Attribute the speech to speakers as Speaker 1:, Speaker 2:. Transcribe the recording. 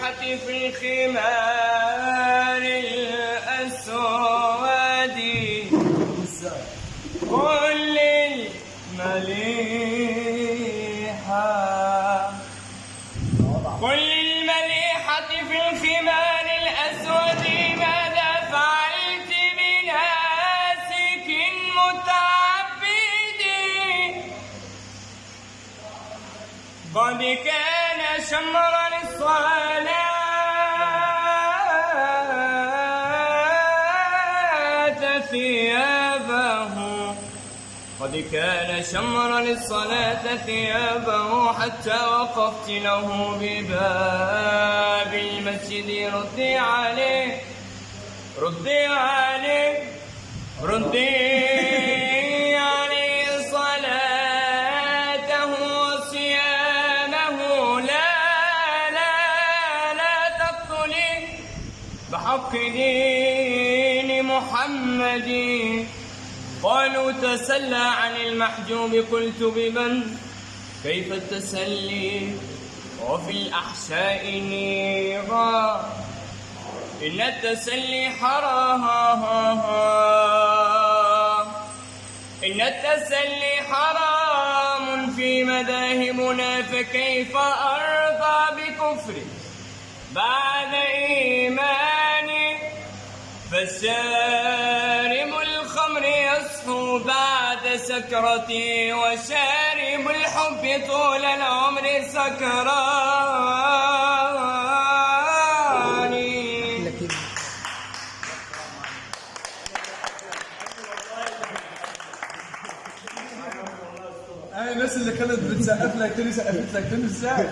Speaker 1: في الخمار الأسود. كل المليحة كل المليحة في الخمار الأسود ماذا فعلت بناسك متعبد. قد كان ثيابه. قد كان شمرا للصلاة ثيابه حتى وقفت له بباب المسجد. ردي عليه ردي عليه ردي بحق دين محمد. قالوا تسلى عن المحجوب قلت بمن؟ كيف التسلي؟ وفي الأحشاء نيرا. إن التسلي حرام. إن التسلي حرام في مذاهبنا فكيف أرضى بكفر؟ بعد إيماني فشارب الخمر يصفو بعد سكرتي وشارب الحب طول العمر سكراني
Speaker 2: هاي الناس اللي كانت بتسقف لك تاني سقفت لك تاني إزاي؟